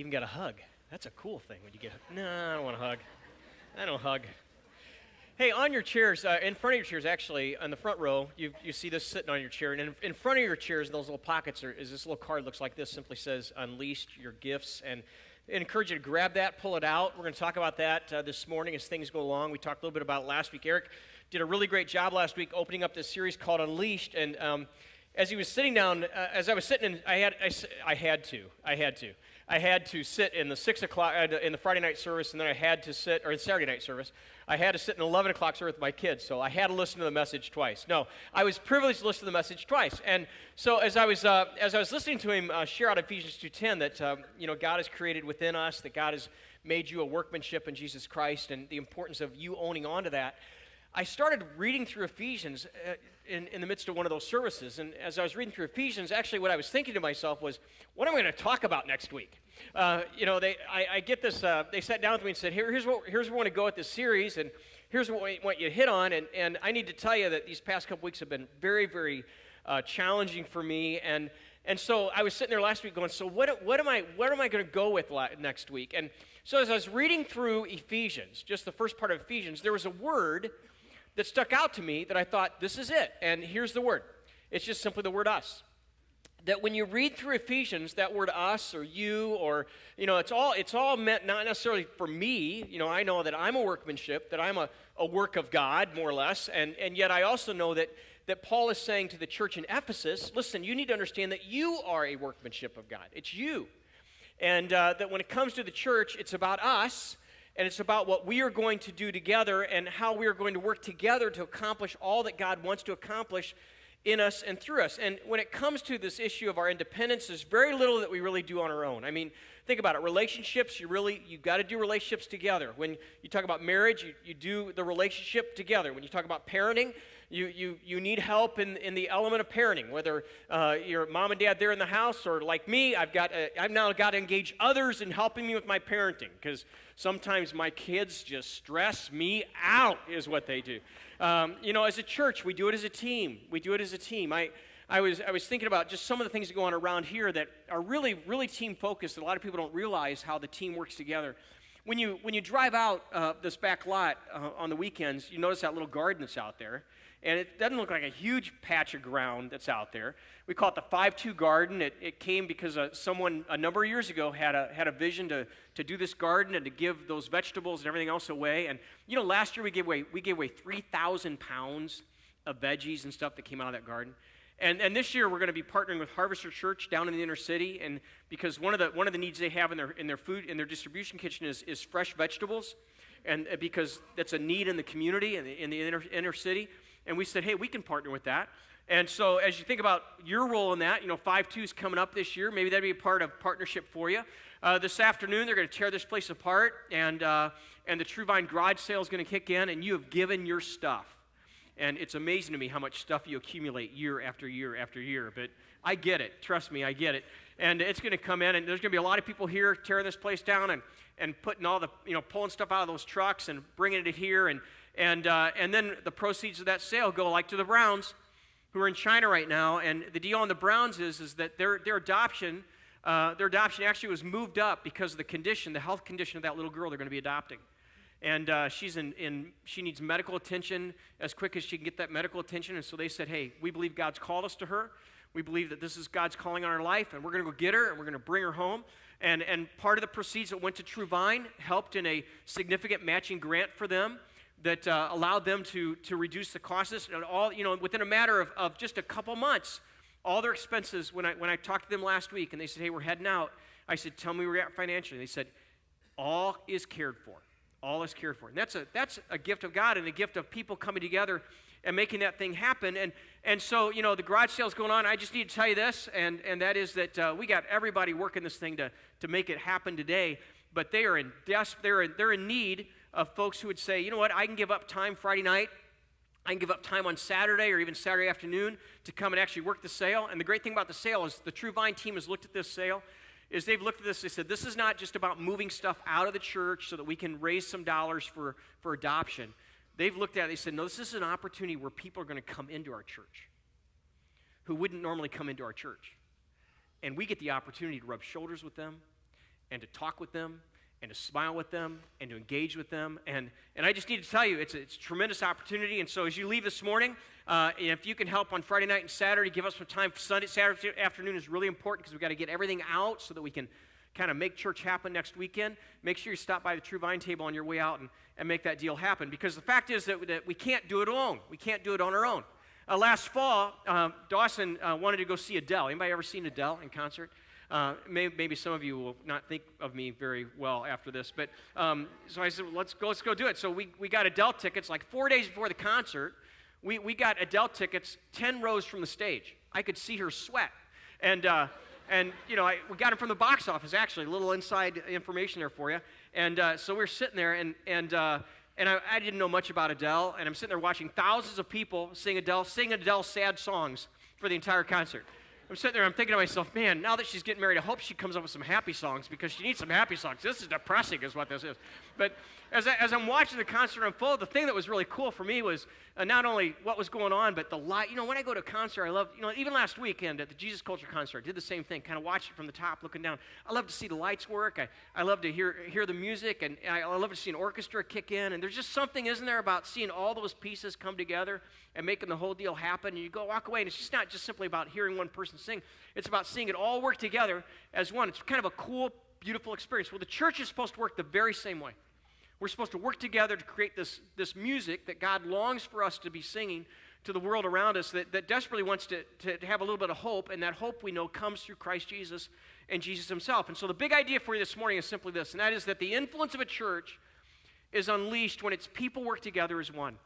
even got a hug. That's a cool thing when you get. No, I don't want a hug. I don't hug. Hey, on your chairs, uh, in front of your chairs, actually, on the front row, you, you see this sitting on your chair. And in, in front of your chairs, those little pockets, are, is this little card looks like this, simply says, Unleashed Your Gifts. And I encourage you to grab that, pull it out. We're going to talk about that uh, this morning as things go along. We talked a little bit about last week. Eric did a really great job last week opening up this series called Unleashed. And um, as he was sitting down, uh, as I was sitting, in, I had, I, I had to, I had to. I had to sit in the six o'clock uh, in the Friday night service, and then I had to sit, or the Saturday night service. I had to sit in 11 o'clock service with my kids, so I had to listen to the message twice. No, I was privileged to listen to the message twice, and so as I was uh, as I was listening to him uh, share out Ephesians 2:10 that um, you know God has created within us, that God has made you a workmanship in Jesus Christ, and the importance of you owning on to that. I started reading through Ephesians uh, in, in the midst of one of those services. And as I was reading through Ephesians, actually, what I was thinking to myself was, what am I going to talk about next week? Uh, you know, they, I, I get this, uh, they sat down with me and said, Here, here's, what, here's where we want to go with this series, and here's what we want you to hit on. And, and I need to tell you that these past couple weeks have been very, very uh, challenging for me. And, and so I was sitting there last week going, So what, what am I, what am I going to go with next week? And so as I was reading through Ephesians, just the first part of Ephesians, there was a word that stuck out to me that I thought, this is it. And here's the word it's just simply the word us. That when you read through Ephesians, that word us or you or, you know, it's all, it's all meant not necessarily for me. You know, I know that I'm a workmanship, that I'm a, a work of God, more or less. And, and yet I also know that, that Paul is saying to the church in Ephesus, listen, you need to understand that you are a workmanship of God. It's you. And uh, that when it comes to the church, it's about us and it's about what we are going to do together and how we are going to work together to accomplish all that God wants to accomplish in us and through us. And when it comes to this issue of our independence, there's very little that we really do on our own. I mean, think about it. Relationships, you really you got to do relationships together. When you talk about marriage, you, you do the relationship together. When you talk about parenting, you, you, you need help in, in the element of parenting, whether uh, your mom and dad there in the house or like me, I've, got a, I've now got to engage others in helping me with my parenting because sometimes my kids just stress me out, is what they do. Um, you know, as a church, we do it as a team. We do it as a team. I, I was, I was thinking about just some of the things that go on around here that are really, really team focused. A lot of people don't realize how the team works together. When you, when you drive out uh, this back lot uh, on the weekends, you notice that little garden that's out there and it doesn't look like a huge patch of ground that's out there. We call it the 5-2 garden. It, it came because uh, someone a number of years ago had a, had a vision to, to do this garden and to give those vegetables and everything else away. And, you know, last year we gave away, we gave away 3,000 pounds of veggies and stuff that came out of that garden. And, and this year we're going to be partnering with Harvester Church down in the inner city, and because one of the one of the needs they have in their in their food in their distribution kitchen is, is fresh vegetables, and uh, because that's a need in the community in the, in the inner, inner city. And we said, hey, we can partner with that. And so as you think about your role in that, you know, 5-2 is coming up this year. Maybe that'd be a part of partnership for you. Uh, this afternoon, they're going to tear this place apart, and, uh, and the True Vine garage sale is going to kick in, and you have given your stuff. And it's amazing to me how much stuff you accumulate year after year after year. But I get it. Trust me, I get it. And it's going to come in, and there's going to be a lot of people here tearing this place down and, and putting all the, you know, pulling stuff out of those trucks and bringing it here. And, and, uh, and then the proceeds of that sale go like to the Browns, who are in China right now. And the deal on the Browns is, is that their, their adoption, uh, their adoption actually was moved up because of the condition, the health condition of that little girl they're going to be adopting. And uh, she's in, in, she needs medical attention as quick as she can get that medical attention. And so they said, hey, we believe God's called us to her. We believe that this is God's calling on our life, and we're going to go get her, and we're going to bring her home. And, and part of the proceeds that went to True Vine helped in a significant matching grant for them that uh, allowed them to, to reduce the costs. And all, you know, within a matter of, of just a couple months, all their expenses, when I, when I talked to them last week and they said, hey, we're heading out, I said, tell me where you're at financially. They said, all is cared for. All is cared for. And that's a, that's a gift of God and a gift of people coming together and making that thing happen. And, and so, you know, the garage sale's going on. I just need to tell you this, and, and that is that uh, we got everybody working this thing to, to make it happen today. But they are in des- they're in, they're in need of folks who would say, you know what, I can give up time Friday night. I can give up time on Saturday or even Saturday afternoon to come and actually work the sale. And the great thing about the sale is the True Vine team has looked at this sale is they've looked at this, they said, this is not just about moving stuff out of the church so that we can raise some dollars for, for adoption. They've looked at it, they said, no, this is an opportunity where people are going to come into our church who wouldn't normally come into our church. And we get the opportunity to rub shoulders with them and to talk with them and to smile with them and to engage with them. And, and I just need to tell you, it's a, it's a tremendous opportunity. And so as you leave this morning, uh, if you can help on Friday night and Saturday, give us some time. Sunday, Saturday afternoon is really important because we've got to get everything out so that we can kind of make church happen next weekend. Make sure you stop by the True Vine table on your way out and, and make that deal happen. Because the fact is that, that we can't do it alone. We can't do it on our own. Uh, last fall, um, Dawson uh, wanted to go see Adele. Anybody ever seen Adele in concert? Uh, maybe, maybe, some of you will not think of me very well after this, but um, so I said, let's go, let's go do it. So we, we got Adele tickets like four days before the concert. We, we got Adele tickets 10 rows from the stage. I could see her sweat. And, uh, and you know, I, we got them from the box office, actually, a little inside information there for you. And uh, so we're sitting there, and, and, uh, and I, I, didn't know much about Adele, and I'm sitting there watching thousands of people sing Adele, sing Adele sad songs for the entire concert. I'm sitting there, I'm thinking to myself, man, now that she's getting married, I hope she comes up with some happy songs because she needs some happy songs. This is depressing, is what this is. But as, I, as I'm watching the concert unfold, the thing that was really cool for me was uh, not only what was going on, but the light. You know, when I go to a concert, I love, you know, even last weekend at the Jesus Culture concert, I did the same thing, kind of watched it from the top, looking down. I love to see the lights work. I, I love to hear, hear the music, and I, I love to see an orchestra kick in. And there's just something, isn't there, about seeing all those pieces come together and making the whole deal happen. And you go walk away, and it's just not just simply about hearing one person sing, it's about seeing it all work together as one. It's kind of a cool, beautiful experience. Well, the church is supposed to work the very same way. We're supposed to work together to create this, this music that God longs for us to be singing to the world around us that, that desperately wants to, to, to have a little bit of hope, and that hope we know comes through Christ Jesus and Jesus himself. And so the big idea for you this morning is simply this, and that is that the influence of a church is unleashed when its people work together as one.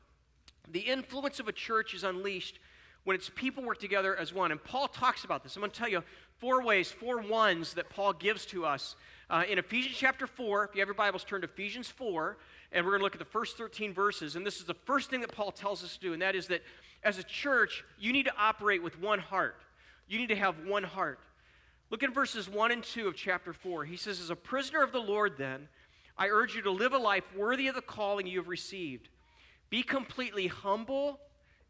The influence of a church is unleashed when its people work together as one. And Paul talks about this. I'm going to tell you four ways, four ones that Paul gives to us uh, in Ephesians chapter 4, if you have your Bibles, turn to Ephesians 4, and we're going to look at the first 13 verses. And this is the first thing that Paul tells us to do, and that is that as a church, you need to operate with one heart. You need to have one heart. Look at verses 1 and 2 of chapter 4. He says, As a prisoner of the Lord, then, I urge you to live a life worthy of the calling you have received. Be completely humble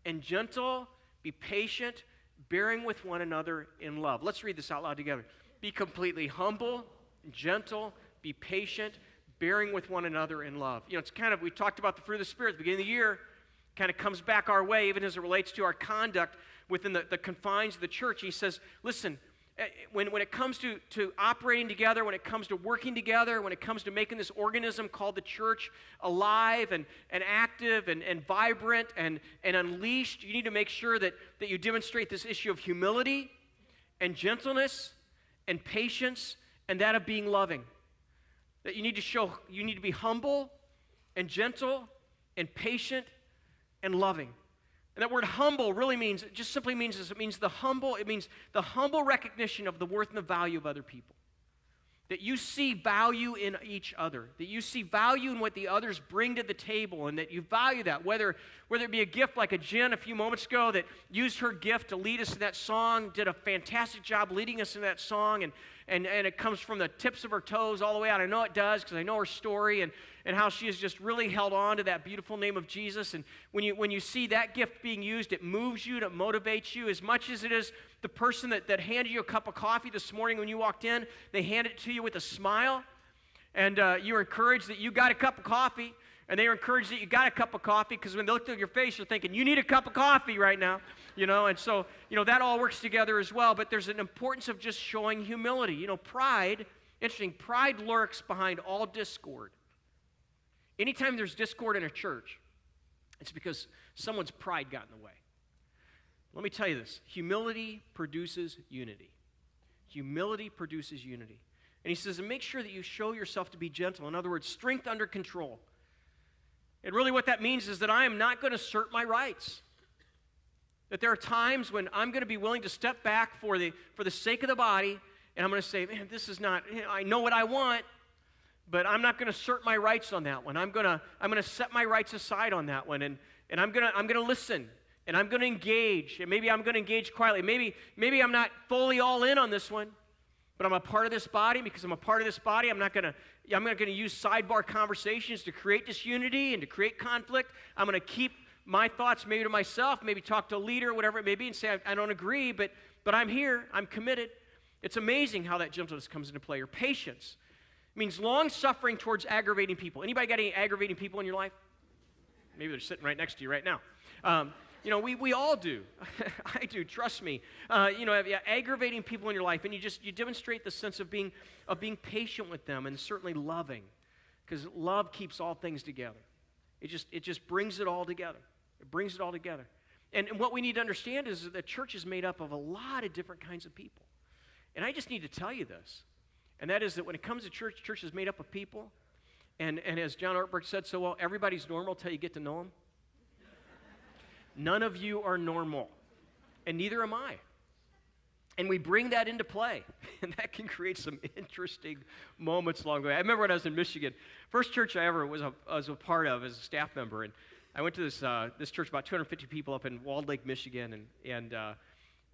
and gentle, be patient, bearing with one another in love. Let's read this out loud together. Be completely humble gentle, be patient, bearing with one another in love. You know, it's kind of, we talked about the fruit of the Spirit at the beginning of the year, kind of comes back our way, even as it relates to our conduct within the, the confines of the church. He says, listen, eh, when, when it comes to, to operating together, when it comes to working together, when it comes to making this organism called the church alive and, and active and, and vibrant and, and unleashed, you need to make sure that, that you demonstrate this issue of humility and gentleness and patience and that of being loving. That you need to show, you need to be humble and gentle and patient and loving. And that word humble really means, it just simply means this. It means the humble, it means the humble recognition of the worth and the value of other people. That you see value in each other, that you see value in what the others bring to the table, and that you value that. Whether, whether it be a gift like a Jen a few moments ago that used her gift to lead us in that song, did a fantastic job leading us in that song, and and, and it comes from the tips of her toes all the way out. I know it does because I know her story and, and how she has just really held on to that beautiful name of Jesus. And when you, when you see that gift being used, it moves you, it motivates you as much as it is the person that, that handed you a cup of coffee this morning when you walked in. They handed it to you with a smile, and uh, you're encouraged that you got a cup of coffee. And they are encouraged that you got a cup of coffee because when they look at your face, they're thinking, you need a cup of coffee right now you know, and so, you know, that all works together as well, but there's an importance of just showing humility. You know, pride, interesting, pride lurks behind all discord. Anytime there's discord in a church, it's because someone's pride got in the way. Let me tell you this humility produces unity. Humility produces unity. And he says, and make sure that you show yourself to be gentle. In other words, strength under control. And really, what that means is that I am not going to assert my rights. That there are times when I'm going to be willing to step back for the, for the sake of the body, and I'm going to say, man, this is not, eh, I know what I want, but I'm not going to assert my rights on that one. I'm going to, I'm going to set my rights aside on that one, and, and I'm going to, I'm going to listen, and I'm going to engage, and maybe I'm going to engage quietly. Maybe, maybe I'm not fully all in on this one, but I'm a part of this body. Because I'm a part of this body, I'm not going to, I'm not going to use sidebar conversations to create disunity and to create conflict. I'm going to keep my thoughts maybe to myself, maybe talk to a leader, or whatever it may be, and say, I, I don't agree, but, but I'm here, I'm committed. It's amazing how that gentleness comes into play, or patience. It means long suffering towards aggravating people. Anybody got any aggravating people in your life? Maybe they're sitting right next to you right now. Um, you know, we, we all do. I do, trust me. Uh, you know, aggravating people in your life, and you just you demonstrate the sense of being of being patient with them and certainly loving, because love keeps all things together. It just it just brings it all together. It brings it all together. And, and what we need to understand is that the church is made up of a lot of different kinds of people. And I just need to tell you this, and that is that when it comes to church, church is made up of people. And, and as John Ortberg said so well, everybody's normal till you get to know them. None of you are normal, and neither am I. And we bring that into play, and that can create some interesting moments along the way. I remember when I was in Michigan, first church I ever was a, was a part of as a staff member, and I went to this, uh, this church, about 250 people up in Walled Lake, Michigan, and, and uh,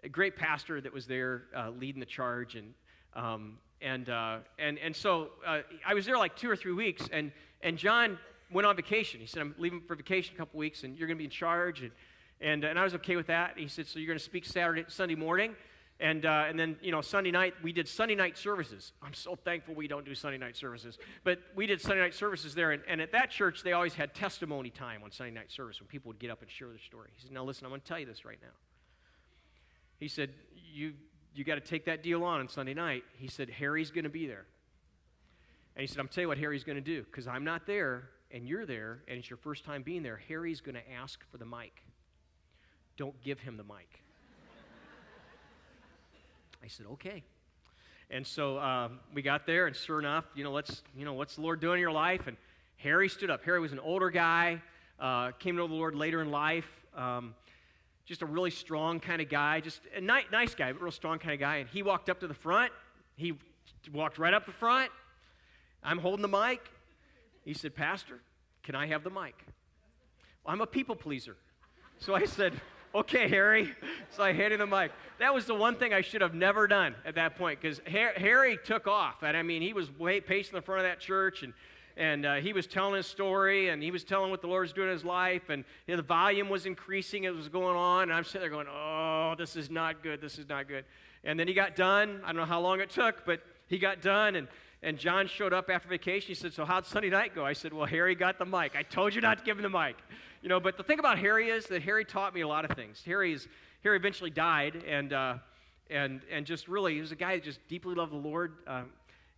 a great pastor that was there uh, leading the charge. And, um, and, uh, and, and so uh, I was there like two or three weeks, and, and John went on vacation. He said, I'm leaving for vacation a couple weeks, and you're going to be in charge. And, and, and I was okay with that. He said, So you're going to speak Saturday, Sunday morning? And, uh, and then, you know, Sunday night, we did Sunday night services. I'm so thankful we don't do Sunday night services. But we did Sunday night services there. And, and at that church, they always had testimony time on Sunday night service when people would get up and share their story. He said, Now listen, I'm going to tell you this right now. He said, You, you got to take that deal on on Sunday night. He said, Harry's going to be there. And he said, I'm telling you what Harry's going to do because I'm not there and you're there and it's your first time being there. Harry's going to ask for the mic. Don't give him the mic. I said, okay. And so um, we got there, and sure enough, you know, let's, you know, what's the Lord doing in your life? And Harry stood up. Harry was an older guy, uh, came to know the Lord later in life. Um, just a really strong kind of guy, just a ni- nice guy, but real strong kind of guy. And he walked up to the front. He walked right up the front. I'm holding the mic. He said, Pastor, can I have the mic? Well, I'm a people pleaser. So I said, okay, Harry. So I handed him the mic. That was the one thing I should have never done at that point because Harry took off. And I mean, he was way pacing the front of that church and and uh, he was telling his story and he was telling what the Lord was doing in his life and you know, the volume was increasing it was going on and i'm sitting there going oh this is not good this is not good and then he got done i don't know how long it took but he got done and, and john showed up after vacation he said so how'd sunday night go i said well harry got the mic i told you not to give him the mic you know, but the thing about Harry is that Harry taught me a lot of things. Harry's, Harry eventually died, and, uh, and, and just really, he was a guy that just deeply loved the Lord, uh,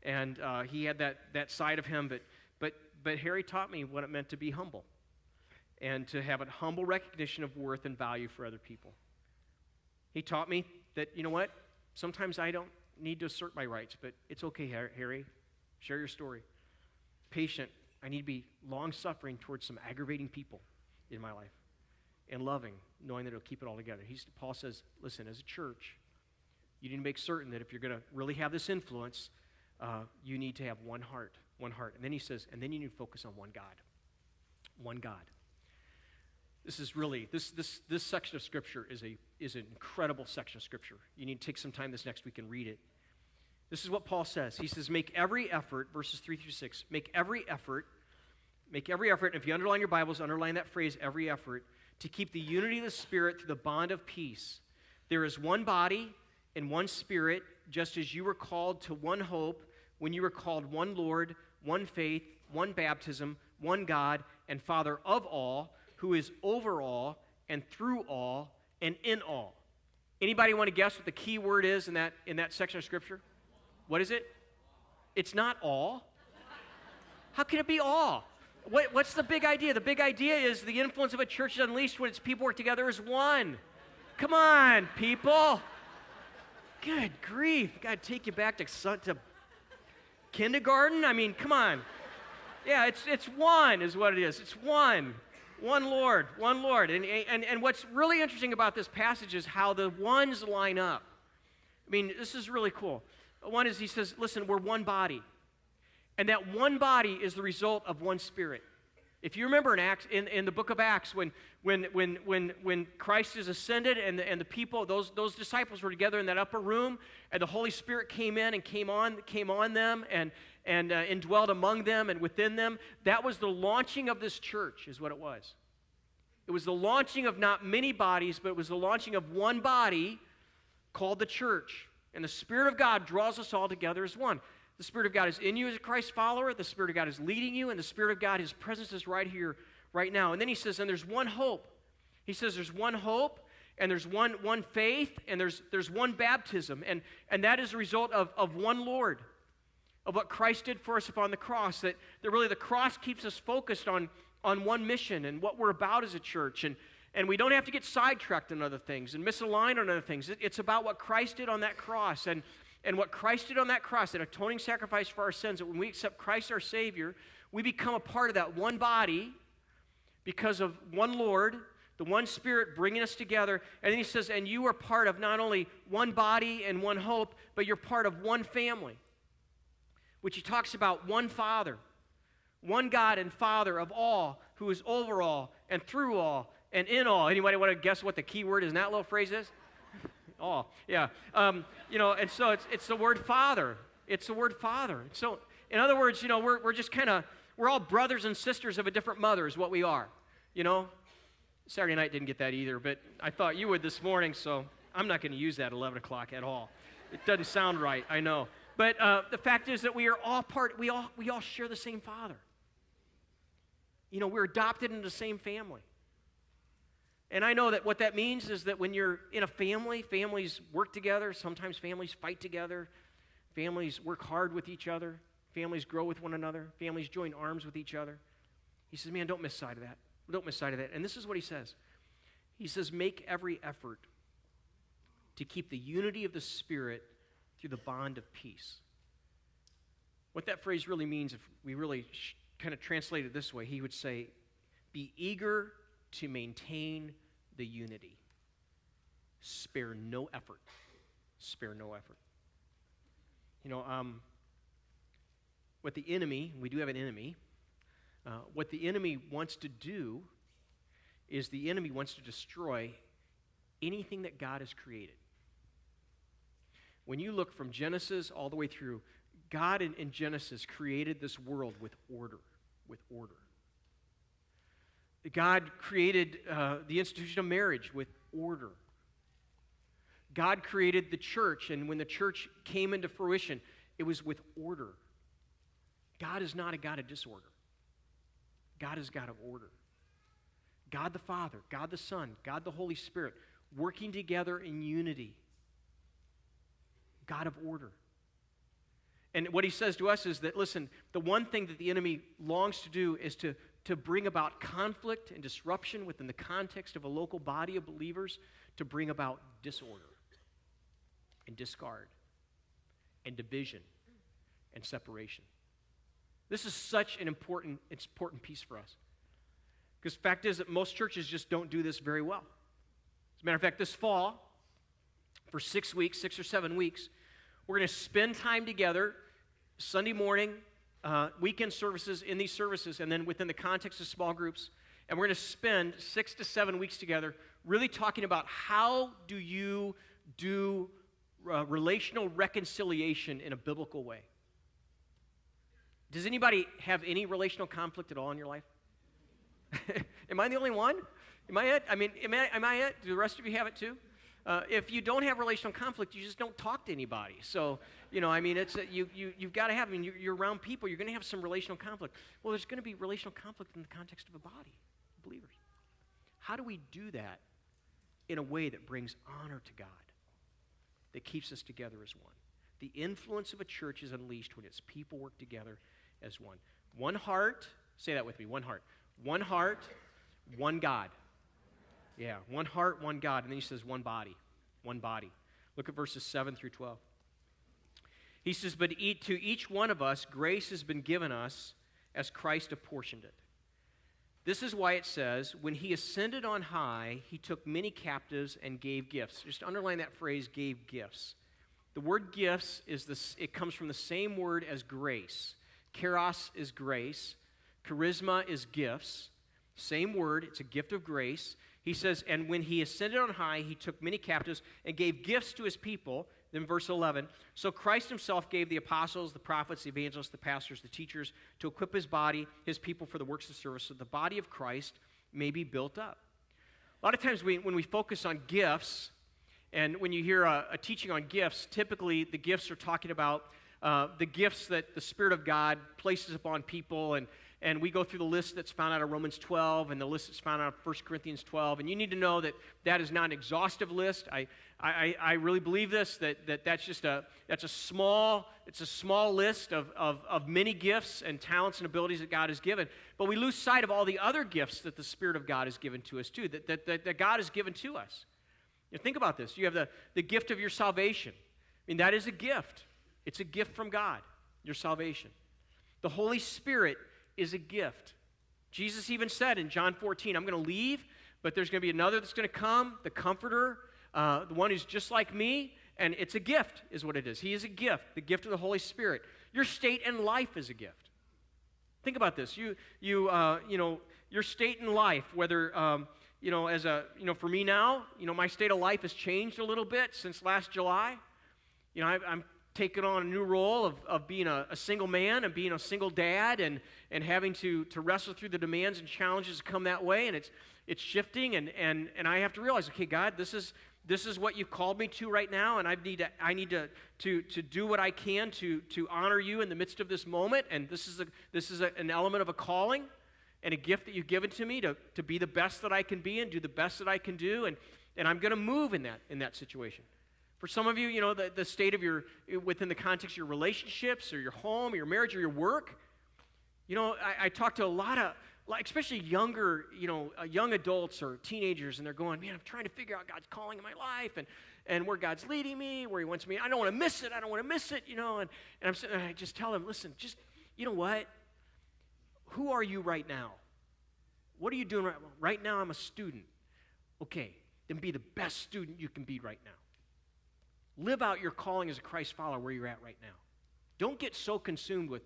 and uh, he had that, that side of him. But, but, but Harry taught me what it meant to be humble and to have a humble recognition of worth and value for other people. He taught me that, you know what? Sometimes I don't need to assert my rights, but it's okay, Harry. Share your story. Patient. I need to be long suffering towards some aggravating people in my life and loving, knowing that it'll keep it all together. He's, Paul says, listen, as a church, you need to make certain that if you're going to really have this influence, uh, you need to have one heart, one heart. And then he says, and then you need to focus on one God. One God. This is really, this, this, this section of Scripture is, a, is an incredible section of Scripture. You need to take some time this next week and read it. This is what Paul says. He says, make every effort, verses 3 through 6, make every effort Make every effort, and if you underline your Bibles, underline that phrase, every effort, to keep the unity of the Spirit through the bond of peace. There is one body and one Spirit, just as you were called to one hope when you were called one Lord, one faith, one baptism, one God, and Father of all, who is over all and through all and in all. Anybody want to guess what the key word is in that, in that section of Scripture? What is it? It's not all. How can it be all? What, what's the big idea? The big idea is the influence of a church is unleashed when its people work together as one. Come on, people. Good grief. To take you back to, to kindergarten? I mean, come on. Yeah, it's, it's one, is what it is. It's one. One Lord, one Lord. And, and, and what's really interesting about this passage is how the ones line up. I mean, this is really cool. One is he says, listen, we're one body. And that one body is the result of one spirit. If you remember in, Acts, in, in the book of Acts, when, when, when, when, when Christ is ascended and the, and the people, those, those disciples were together in that upper room, and the Holy Spirit came in and came on, came on them and, and uh, indwelled among them and within them, that was the launching of this church, is what it was. It was the launching of not many bodies, but it was the launching of one body called the church. And the Spirit of God draws us all together as one. The Spirit of God is in you as a Christ follower. The Spirit of God is leading you, and the Spirit of God, His presence is right here, right now. And then He says, and there's one hope. He says there's one hope, and there's one, one faith, and there's, there's one baptism. And, and that is a result of, of one Lord, of what Christ did for us upon the cross. That, that really the cross keeps us focused on, on one mission and what we're about as a church. And, and we don't have to get sidetracked on other things and misaligned on other things. It, it's about what Christ did on that cross. And, and what Christ did on that cross, an atoning sacrifice for our sins, that when we accept Christ our Savior, we become a part of that one body because of one Lord, the one Spirit bringing us together. And then he says, and you are part of not only one body and one hope, but you're part of one family, which he talks about one Father, one God and Father of all, who is over all and through all and in all. Anybody want to guess what the key word is in that little phrase is? All, yeah. Um, you know, and so it's, it's the word Father. It's the word Father. So, in other words, you know, we're, we're just kind of, we're all brothers and sisters of a different mother, is what we are. You know, Saturday night didn't get that either, but I thought you would this morning, so I'm not going to use that 11 o'clock at all. It doesn't sound right, I know. But uh, the fact is that we are all part, we all, we all share the same Father. You know, we're adopted into the same family. And I know that what that means is that when you're in a family, families work together, sometimes families fight together, families work hard with each other, families grow with one another, families join arms with each other. He says, Man, don't miss sight of that. Don't miss sight of that. And this is what he says He says, Make every effort to keep the unity of the Spirit through the bond of peace. What that phrase really means, if we really sh- kind of translate it this way, he would say, Be eager to maintain the unity. Spare no effort. Spare no effort. You know, um, what the enemy, we do have an enemy, uh, what the enemy wants to do is the enemy wants to destroy anything that God has created. When you look from Genesis all the way through, God in, in Genesis created this world with order, with order. God created uh, the institution of marriage with order. God created the church, and when the church came into fruition, it was with order. God is not a God of disorder. God is God of order. God the Father, God the Son, God the Holy Spirit, working together in unity. God of order. And what he says to us is that, listen, the one thing that the enemy longs to do is to to bring about conflict and disruption within the context of a local body of believers, to bring about disorder and discard and division and separation. This is such an important, important piece for us. Because the fact is that most churches just don't do this very well. As a matter of fact, this fall, for six weeks, six or seven weeks, we're going to spend time together Sunday morning uh, weekend services in these services, and then within the context of small groups. And we're going to spend six to seven weeks together really talking about how do you do uh, relational reconciliation in a biblical way. Does anybody have any relational conflict at all in your life? am I the only one? Am I it? I mean, am I, am I it? Do the rest of you have it too? Uh, if you don't have relational conflict, you just don't talk to anybody. So, you know, I mean, it's you, you, you've got to have, I mean, you're, you're around people, you're going to have some relational conflict. Well, there's going to be relational conflict in the context of a body, believers. How do we do that in a way that brings honor to God, that keeps us together as one? The influence of a church is unleashed when its people work together as one. One heart, say that with me, one heart. One heart, one God. Yeah, one heart, one God. And then he says one body, one body. Look at verses 7 through 12. He says, But to each one of us, grace has been given us as Christ apportioned it. This is why it says, When he ascended on high, he took many captives and gave gifts. Just underline that phrase, gave gifts. The word gifts is this, it comes from the same word as grace. Charis is grace, charisma is gifts. Same word, it's a gift of grace. He says, And when he ascended on high, he took many captives and gave gifts to his people. Then, verse 11 So Christ himself gave the apostles, the prophets, the evangelists, the pastors, the teachers to equip his body, his people for the works of service, so the body of Christ may be built up. A lot of times we, when we focus on gifts, and when you hear a, a teaching on gifts, typically the gifts are talking about uh, the gifts that the Spirit of God places upon people. And, and we go through the list that's found out of Romans 12 and the list that's found out of 1 Corinthians 12. And you need to know that that is not an exhaustive list. I, I, I really believe this, that, that that's just a, that's a small, it's a small list of, of, of many gifts and talents and abilities that God has given. But we lose sight of all the other gifts that the Spirit of God has given to us too, that, that, that, that God has given to us. You know, think about this. You have the, the gift of your salvation. I mean, that is a gift. It's a gift from God, your salvation. The Holy Spirit is a gift. Jesus even said in John 14, I'm going to leave, but there's going to be another that's going to come, the Comforter, uh, the one who's just like me, and it's a gift, is what it is. He is a gift, the gift of the Holy Spirit. Your state in life is a gift. Think about this. You, you, uh, you know, your state in life, whether, um, you know, as a, you know, for me now, you know, my state of life has changed a little bit since last July. You know, I, I'm taken on a new role of, of being a, a, single man and being a single dad and, and having to, to wrestle through the demands and challenges that come that way. And it's, it's shifting, and, and, and I have to realize, okay, God, this is, this is what you've called me to right now, and I need to, I need to, to, to do what I can to, to honor you in the midst of this moment. And this is, a, this is a, an element of a calling and a gift that you've given to me to, to be the best that I can be and do the best that I can do. And, and I'm going to move in that, in that situation. For some of you, you know, the, the state of your, within the context of your relationships or your home or your marriage or your work, you know, I, I talk to a lot of, like, especially younger, you know, uh, young adults or teenagers, and they're going, man, I'm trying to figure out God's calling in my life and, and where God's leading me, where He wants me. I don't want to miss it. I don't want to miss it, you know. And, and I'm sitting, I just tell them, listen, just, you know what? Who are you right now? What are you doing right, right now? I'm a student. Okay, then be the best student you can be right now. Live out your calling as a Christ follower where you're at right now. Don't get so consumed with,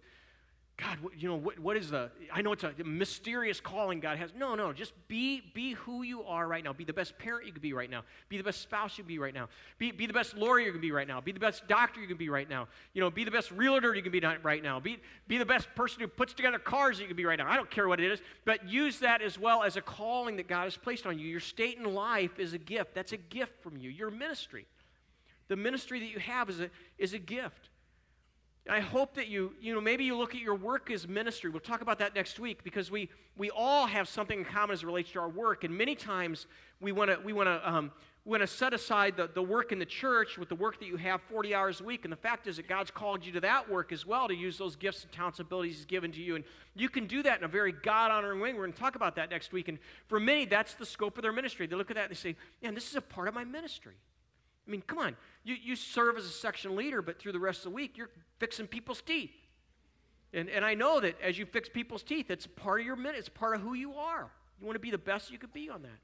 God, you know, what, what is the, I know it's a mysterious calling God has. No, no, just be, be who you are right now. Be the best parent you can be right now. Be the best spouse you can be right now. Be, be the best lawyer you can be right now. Be the best doctor you can be right now. You know, be the best realtor you can be right now. Be, be the best person who puts together cars you can be right now. I don't care what it is, but use that as well as a calling that God has placed on you. Your state in life is a gift. That's a gift from you. Your ministry. The ministry that you have is a, is a gift. I hope that you, you know, maybe you look at your work as ministry. We'll talk about that next week because we, we all have something in common as it relates to our work. And many times we want to we wanna, um, we wanna set aside the, the work in the church with the work that you have 40 hours a week. And the fact is that God's called you to that work as well to use those gifts and talents and abilities He's given to you. And you can do that in a very God honoring way. We're going to talk about that next week. And for many, that's the scope of their ministry. They look at that and they say, man, this is a part of my ministry. I mean, come on. You, you serve as a section leader, but through the rest of the week, you're fixing people's teeth. And, and I know that as you fix people's teeth, it's part of your minute, it's part of who you are. You want to be the best you could be on that.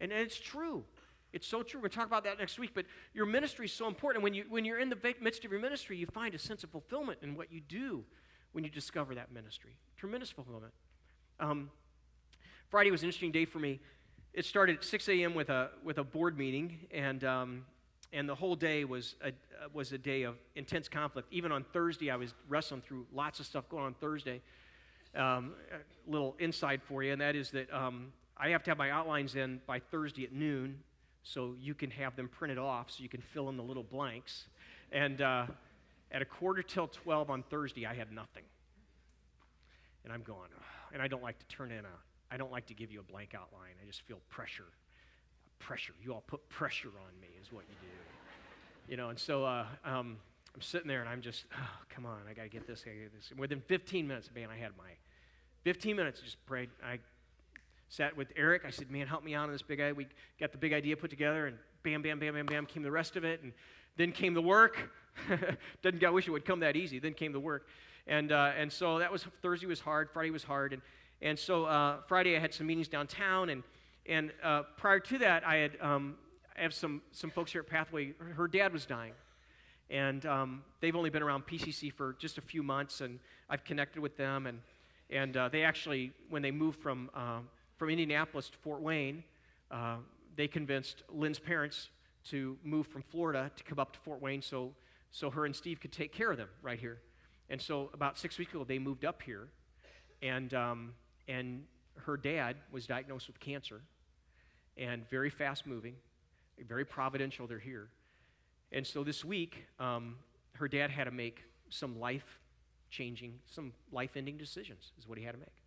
And, and it's true. It's so true. We're going to talk about that next week, but your ministry is so important. When, you, when you're in the midst of your ministry, you find a sense of fulfillment in what you do when you discover that ministry. Tremendous fulfillment. Um, Friday was an interesting day for me it started at 6 a.m. with a, with a board meeting, and, um, and the whole day was a, was a day of intense conflict. Even on Thursday, I was wrestling through lots of stuff going on Thursday. Um, a little insight for you, and that is that um, I have to have my outlines in by Thursday at noon, so you can have them printed off so you can fill in the little blanks. And uh, at a quarter till 12 on Thursday, I had nothing. And I'm going, and I don't like to turn in a I don't like to give you a blank outline. I just feel pressure. Pressure. You all put pressure on me, is what you do. You know, and so uh, um, I'm sitting there and I'm just, oh, come on, I got to get this, I got to get this. And within 15 minutes, man, I had my 15 minutes, just prayed. I sat with Eric. I said, man, help me out on this big idea. We got the big idea put together, and bam, bam, bam, bam, bam, came the rest of it. And then came the work. Doesn't I wish it would come that easy. Then came the work. And, uh, and so that was, Thursday was hard, Friday was hard. And, and so uh, Friday I had some meetings downtown, and, and uh, prior to that, I had um, I have some, some folks here at Pathway. Her dad was dying, and um, they've only been around PCC for just a few months, and I've connected with them, and, and uh, they actually, when they moved from, um, from Indianapolis to Fort Wayne, uh, they convinced Lynn's parents to move from Florida to come up to Fort Wayne so, so her and Steve could take care of them right here. And so about six weeks ago, they moved up here, and um, and her dad was diagnosed with cancer and very fast moving, very providential, they're here. And so this week, um, her dad had to make some life changing, some life ending decisions, is what he had to make.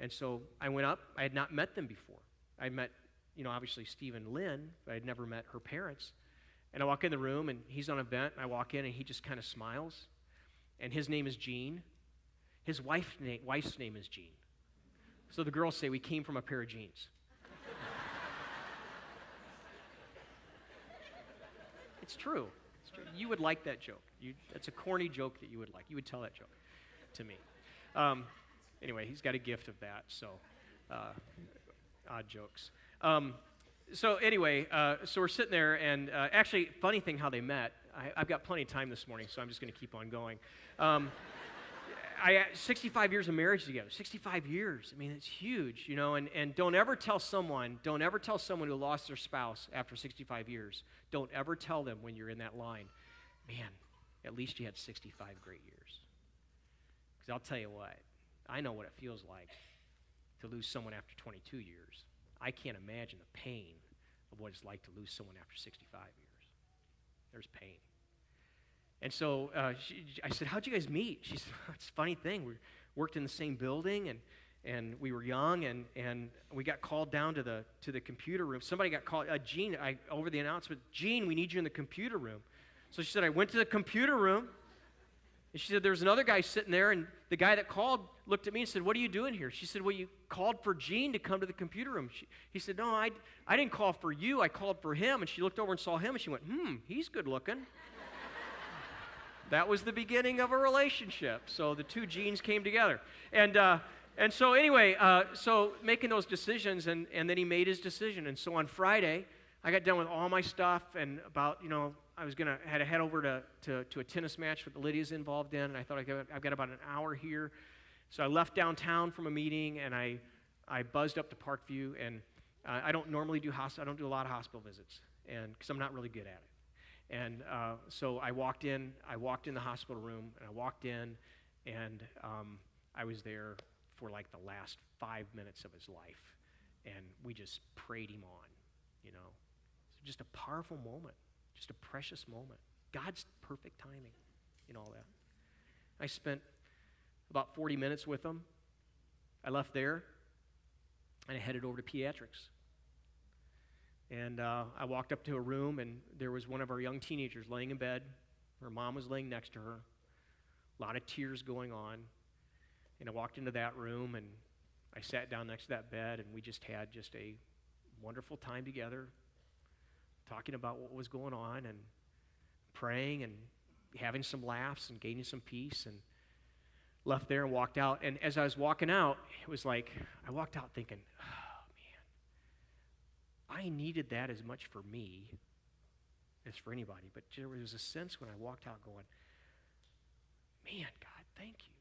And so I went up. I had not met them before. I met, you know, obviously Steve and Lynn, but I had never met her parents. And I walk in the room, and he's on a vent. And I walk in, and he just kind of smiles. And his name is Gene. His wife's name is Jean. So the girls say we came from a pair of jeans. it's true. It's true. You would like that joke. You, that's a corny joke that you would like. You would tell that joke to me. Um, anyway, he's got a gift of that, so uh, odd jokes. Um, so anyway, uh, so we're sitting there, and uh, actually, funny thing how they met. I, have got plenty of time this morning, so I'm just going to keep on going. Um, I, 65 years of marriage together. 65 years. I mean, it's huge, you know. And, and don't ever tell someone, don't ever tell someone who lost their spouse after 65 years, don't ever tell them when you're in that line, man, at least you had 65 great years. Because I'll tell you what, I know what it feels like to lose someone after 22 years. I can't imagine the pain of what it's like to lose someone after 65 years. There's pain. And so uh, she, I said, How'd you guys meet? She said, It's a funny thing. We worked in the same building and, and we were young and, and we got called down to the, to the computer room. Somebody got called, uh, Gene, I, over the announcement, Gene, we need you in the computer room. So she said, I went to the computer room and she said, There was another guy sitting there, and the guy that called looked at me and said, What are you doing here? She said, Well, you called for Gene to come to the computer room. She, he said, No, I, I didn't call for you. I called for him. And she looked over and saw him, and she went, Hmm, he's good looking. That was the beginning of a relationship. So the two genes came together. And, uh, and so, anyway, uh, so making those decisions, and, and then he made his decision. And so on Friday, I got done with all my stuff and about, you know, I was going to had to head over to, to, to, a tennis match that Lydia's involved in, and I thought I got, I've got about an hour here. So I left downtown from a meeting, and I, I buzzed up to Parkview, and uh, I don't normally do hospital, I don't do a lot of hospital visits, and because I'm not really good at it. And uh, so I walked in, I walked in the hospital room, and I walked in, and um, I was there for like the last five minutes of his life, and we just prayed him on, you know. So just a powerful moment. Just a precious moment. God's perfect timing in all that. I spent about 40 minutes with him. I left there and I headed over to pediatrics. And uh, I walked up to a room, and there was one of our young teenagers laying in bed. Her mom was laying next to her. A lot of tears going on. And I walked into that room, and I sat down next to that bed, and we just had just a wonderful time together, talking about what was going on and praying and having some laughs and gaining some peace and left there and walked out. And as I was walking out, it was like I walked out thinking, oh, I needed that as much for me as for anybody. But there was a sense when I walked out going, man, God, thank you.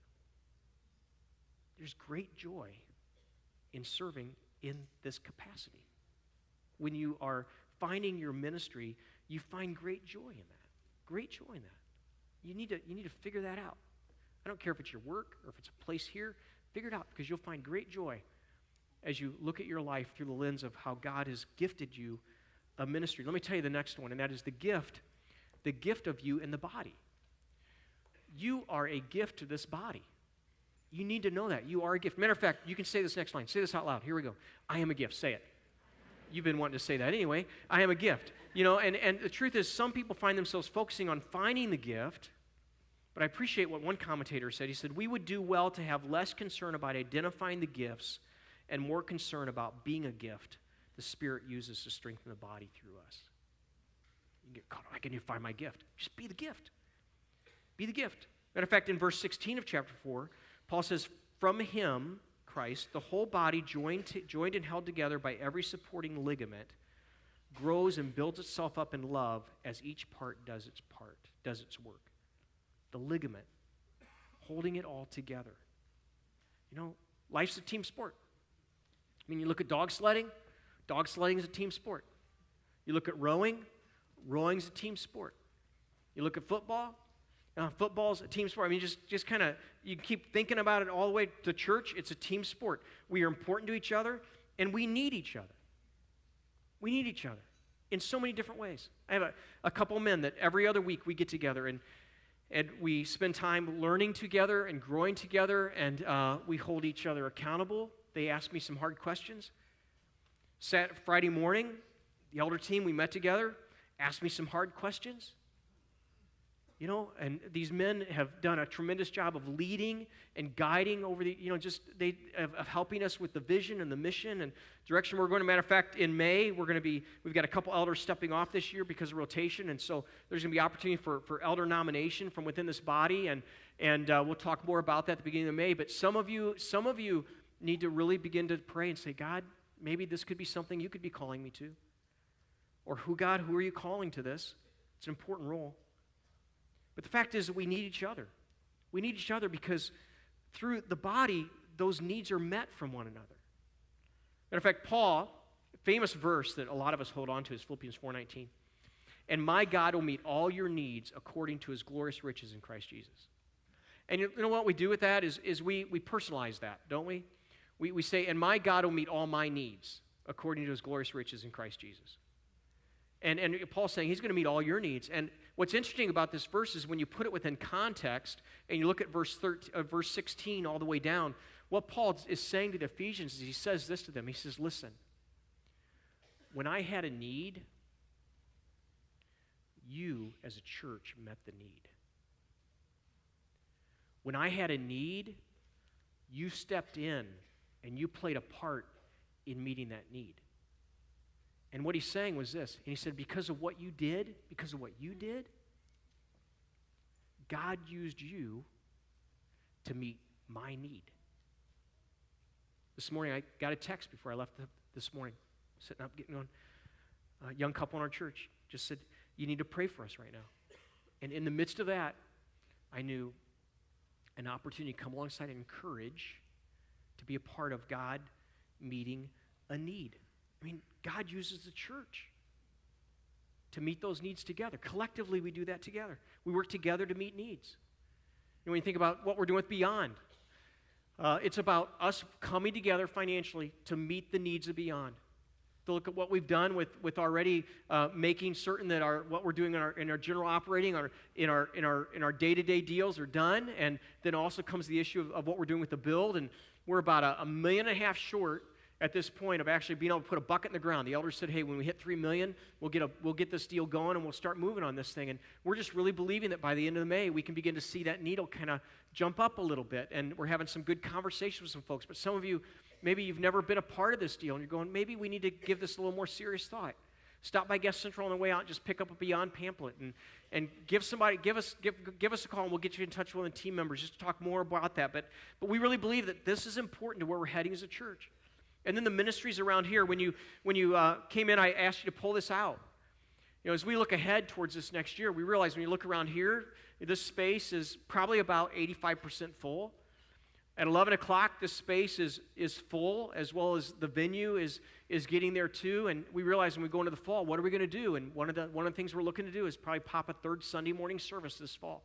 There's great joy in serving in this capacity. When you are finding your ministry, you find great joy in that. Great joy in that. You need to, you need to figure that out. I don't care if it's your work or if it's a place here, figure it out because you'll find great joy as you look at your life through the lens of how God has gifted you a ministry. Let me tell you the next one, and that is the gift, the gift of you in the body. You are a gift to this body. You need to know that. You are a gift. Matter of fact, you can say this next line. Say this out loud. Here we go. I am a gift. Say it you've been wanting to say that anyway. I am a gift. You know, and, and the truth is, some people find themselves focusing on finding the gift. But I appreciate what one commentator said. He said, We would do well to have less concern about identifying the gifts and more concern about being a gift the Spirit uses to strengthen the body through us. You get caught, I can even find my gift. Just be the gift. Be the gift. Matter of fact, in verse 16 of chapter 4, Paul says, From him, Christ, the whole body, joined, to, joined and held together by every supporting ligament, grows and builds itself up in love as each part does its part, does its work. The ligament, holding it all together. You know, life's a team sport. I mean, you look at dog sledding, dog sledding is a team sport. You look at rowing, rowing is a team sport. You look at football, uh, football's a team sport. I mean, just, just kind of, you keep thinking about it all the way to church. It's a team sport. We are important to each other, and we need each other. We need each other in so many different ways. I have a, a couple men that every other week we get together, and, and we spend time learning together and growing together, and uh, we hold each other accountable. They asked me some hard questions. Sat Friday morning, the elder team, we met together, asked me some hard questions. You know, and these men have done a tremendous job of leading and guiding over the, you know, just they of, of, helping us with the vision and the mission and direction we're going. Matter of fact, in May we're going to be we've got a couple elders stepping off this year because of rotation, and so there's going to be opportunity for for elder nomination from within this body, and and uh, we'll talk more about that at the beginning of May. But some of you, some of you need to really begin to pray and say, God, maybe this could be something you could be calling me to, or who God, who are you calling to this? It's an important role. But the fact is that we need each other. We need each other because through the body, those needs are met from one another. Matter of fact, Paul, famous verse that a lot of us hold on to is Philippians 4:19. And my God will meet all your needs according to his glorious riches in Christ Jesus. And you know what we do with that is, is we, we personalize that, don't we? We? We say, and my God will meet all my needs according to his glorious riches in Christ Jesus. And, and Paul's saying he's going to meet all your needs. And What's interesting about this verse is when you put it within context and you look at verse, 13, uh, verse 16 all the way down, what Paul is saying to the Ephesians is he says this to them. He says, Listen, when I had a need, you as a church met the need. When I had a need, you stepped in and you played a part in meeting that need. And what he's saying was this. And he said, Because of what you did, because of what you did, God used you to meet my need. This morning, I got a text before I left the, this morning, sitting up, getting on. A young couple in our church just said, You need to pray for us right now. And in the midst of that, I knew an opportunity to come alongside and encourage to be a part of God meeting a need. I mean, God uses the church to meet those needs together. Collectively, we do that together. We work together to meet needs. And when you think about what we're doing with Beyond, uh, it's about us coming together financially to meet the needs of Beyond. To look at what we've done with, with already uh, making certain that our, what we're doing in our, in our general operating, our, in our, in our, in our day-to-day deals are done. And then also comes the issue of, of what we're doing with the build. And we're about a, a million and a half short at this point of actually being able to put a bucket in the ground. The elders said, "Hey, when we hit three million, we'll get a we'll get this deal going and we'll start moving on this thing." And we're just really believing that by the end of May, we can begin to see that needle kind of jump up a little bit. And we're having some good conversations with some folks. But some of you, maybe you've never been a part of this deal, and you're going, maybe we need to give this a little more serious thought. Stop by Guest Central on the way out. Just pick up a Beyond pamphlet and, and give somebody, give us, give, give us a call, and we'll get you in touch with one of the team members just to talk more about that. But, but we really believe that this is important to where we're heading as a church. And then the ministries around here, when you, when you uh, came in, I asked you to pull this out. You know, as we look ahead towards this next year, we realize when you look around here, this space is probably about 85% full. At 11 o'clock, this space is, is full, as well as the venue is, is getting there too. And we realize when we go into the fall, what are we going to do? And one of, the, one of the things we're looking to do is probably pop a third Sunday morning service this fall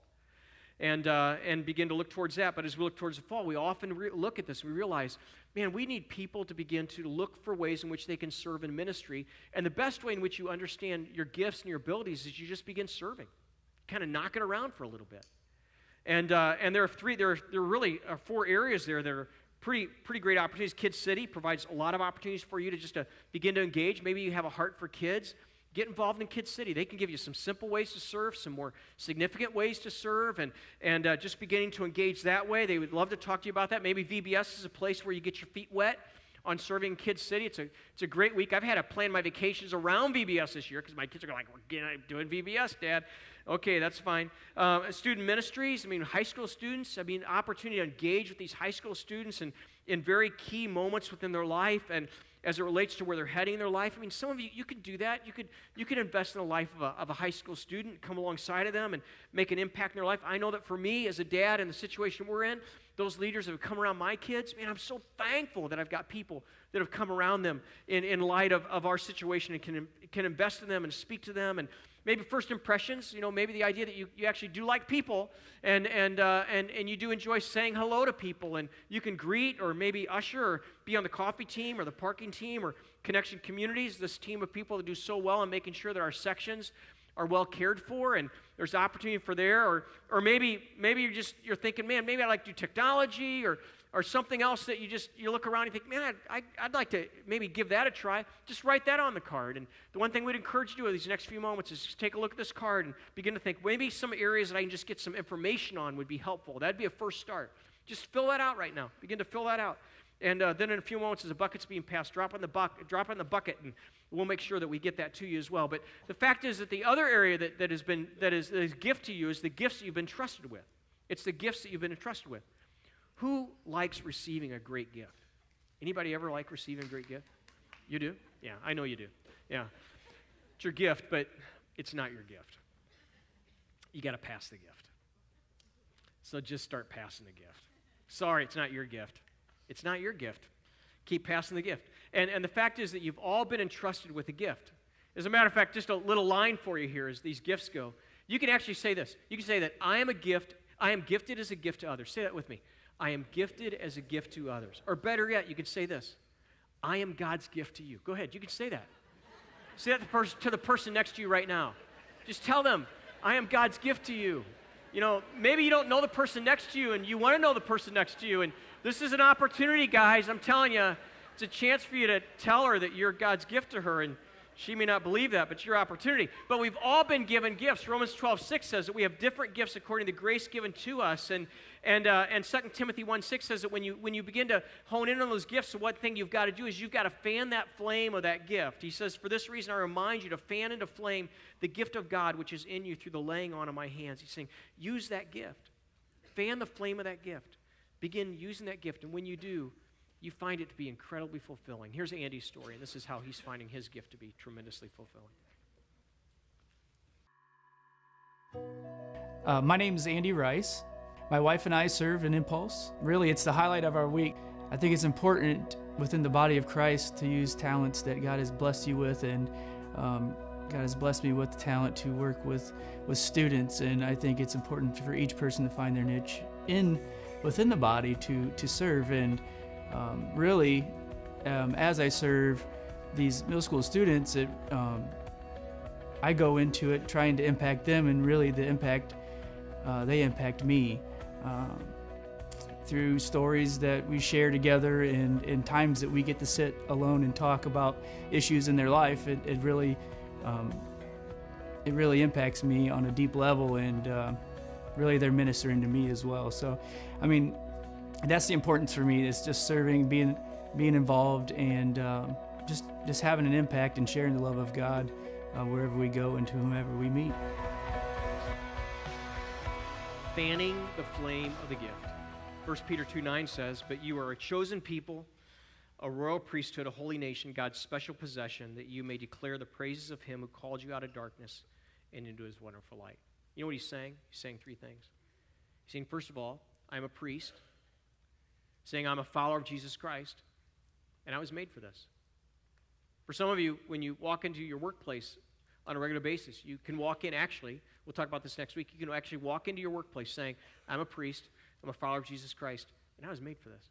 and, uh, and begin to look towards that. But as we look towards the fall, we often re- look at this. We realize, man, we need people to begin to look for ways in which they can serve in ministry. And the best way in which you understand your gifts and your abilities is you just begin serving, kind of knocking around for a little bit. And, uh, and there are three, there are, there are really uh, four areas there that are pretty, pretty great opportunities. Kids City provides a lot of opportunities for you to just to uh, begin to engage. Maybe you have a heart for kids. Get involved in Kid City. They can give you some simple ways to serve, some more significant ways to serve, and, and uh, just beginning to engage that way. They would love to talk to you about that. Maybe VBS is a place where you get your feet wet on serving Kid City. It's a, it's a great week. I've had to plan my vacations around VBS this year because my kids are like, we're doing VBS, Dad. Okay, that's fine. Uh, student ministries, I mean, high school students, I mean, opportunity to engage with these high school students and in very key moments within their life and as it relates to where they're heading in their life. I mean, some of you, you could do that. You could, you could invest in the life of a, of a high school student, come alongside of them and make an impact in their life. I know that for me as a dad in the situation we're in, those leaders that have come around my kids, man, I'm so thankful that I've got people that have come around them in, in light of, of our situation and can, can invest in them and speak to them and maybe first impressions, you know, maybe the idea that you, you actually do like people and, and, uh, and, and you do enjoy saying hello to people and you can greet or maybe usher or be on the coffee team or the parking team or connection communities, this team of people that do so well in making sure that our sections are well cared for and, there's opportunity for there, or, or maybe, maybe you're just, you're thinking, man, maybe I'd like to do technology or, or something else that you just, you look around and think, man, I'd, I'd like to maybe give that a try. Just write that on the card. And the one thing we'd encourage you to do in these next few moments is just take a look at this card and begin to think, maybe some areas that I can just get some information on would be helpful. That'd be a first start. Just fill that out right now. Begin to fill that out. And uh, then in a few moments, as the bucket's being passed, drop in the, buck, drop in the bucket, and we'll make sure that we get that to you as well. But the fact is that the other area that, that has been that is, that is gift to you is the gifts that you've been trusted with. It's the gifts that you've been entrusted with. Who likes receiving a great gift? Anybody ever like receiving a great gift? You do? Yeah, I know you do. Yeah. It's your gift, but it's not your gift. You got to pass the gift. So just start passing the gift. Sorry, it's not your gift. It's not your gift. Keep passing the gift. And, and the fact is that you've all been entrusted with a gift. As a matter of fact, just a little line for you here as these gifts go. You can actually say this. You can say that I am a gift, I am gifted as a gift to others. Say that with me. I am gifted as a gift to others. Or better yet, you can say this I am God's gift to you. Go ahead, you can say that. say that to, pers- to the person next to you right now. Just tell them, I am God's gift to you. You know, maybe you don't know the person next to you and you want to know the person next to you, and this is an opportunity, guys. I'm telling you, it's a chance for you to tell her that you're God's gift to her. And she may not believe that, but it's your opportunity. But we've all been given gifts. Romans 12, 6 says that we have different gifts according to the grace given to us. And, and, uh, and 2 Timothy 1, 6 says that when you, when you begin to hone in on those gifts, one thing you've got to do is you've got to fan that flame of that gift. He says, For this reason, I remind you to fan into flame the gift of God which is in you through the laying on of my hands. He's saying, use that gift. Fan the flame of that gift. Begin using that gift, and when you do, you find it to be incredibly fulfilling. Here's Andy's story, and this is how he's finding his gift to be tremendously fulfilling. Uh, my name is Andy Rice. My wife and I serve in Impulse. Really, it's the highlight of our week. I think it's important within the body of Christ to use talents that God has blessed you with, and um, God has blessed me with the talent to work with, with students. And I think it's important for each person to find their niche in within the body to, to serve. And um, really, um, as I serve these middle school students, it, um, I go into it trying to impact them, and really the impact uh, they impact me um, through stories that we share together and, and times that we get to sit alone and talk about issues in their life. It, it really um, it really impacts me on a deep level, and uh, really they're ministering to me as well. So, I mean, that's the importance for me is just serving, being being involved, and um, just just having an impact and sharing the love of God uh, wherever we go and to whomever we meet. Fanning the flame of the gift. 1 Peter 2 9 says, But you are a chosen people, a royal priesthood, a holy nation, God's special possession, that you may declare the praises of him who called you out of darkness and into his wonderful light. You know what he's saying? He's saying three things. He's saying, first of all, I'm a priest, saying I'm a follower of Jesus Christ, and I was made for this. For some of you, when you walk into your workplace on a regular basis, you can walk in actually, we'll talk about this next week, you can actually walk into your workplace saying, I'm a priest, I'm a follower of Jesus Christ, and I was made for this.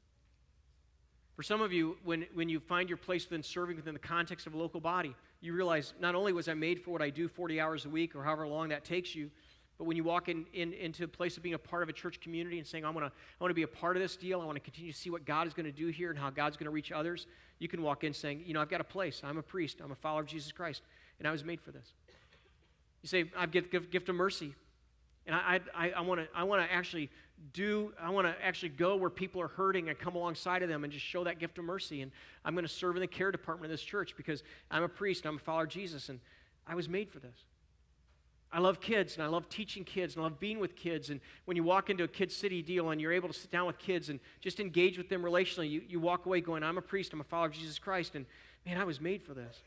For some of you, when, when you find your place within serving within the context of a local body, you realize not only was I made for what I do 40 hours a week or however long that takes you, but when you walk in, in, into a place of being a part of a church community and saying, I want to I wanna be a part of this deal, I want to continue to see what God is going to do here and how God's going to reach others, you can walk in saying, You know, I've got a place. I'm a priest. I'm a follower of Jesus Christ, and I was made for this. You say, I've got the gift of mercy. And I, I, I want to I wanna actually do, I want to actually go where people are hurting and come alongside of them and just show that gift of mercy. And I'm going to serve in the care department of this church because I'm a priest and I'm a follower of Jesus, and I was made for this. I love kids and I love teaching kids and I love being with kids. And when you walk into a Kid City deal and you're able to sit down with kids and just engage with them relationally, you, you walk away going, I'm a priest, I'm a follower of Jesus Christ, and man, I was made for this.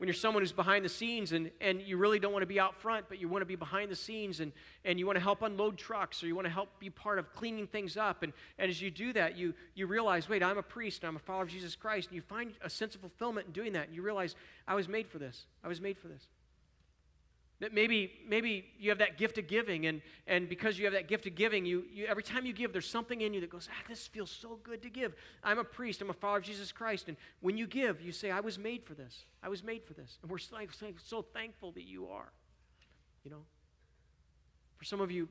When you're someone who's behind the scenes and, and you really don't want to be out front, but you want to be behind the scenes and, and you want to help unload trucks or you want to help be part of cleaning things up. And, and as you do that, you, you realize, wait, I'm a priest and I'm a follower of Jesus Christ. And you find a sense of fulfillment in doing that. And you realize, I was made for this. I was made for this. That maybe, maybe you have that gift of giving, and, and because you have that gift of giving, you, you, every time you give, there's something in you that goes, ah, this feels so good to give. I'm a priest, I'm a follower of Jesus Christ. And when you give, you say, I was made for this. I was made for this. And we're so, so thankful that you are. You know? For some of you,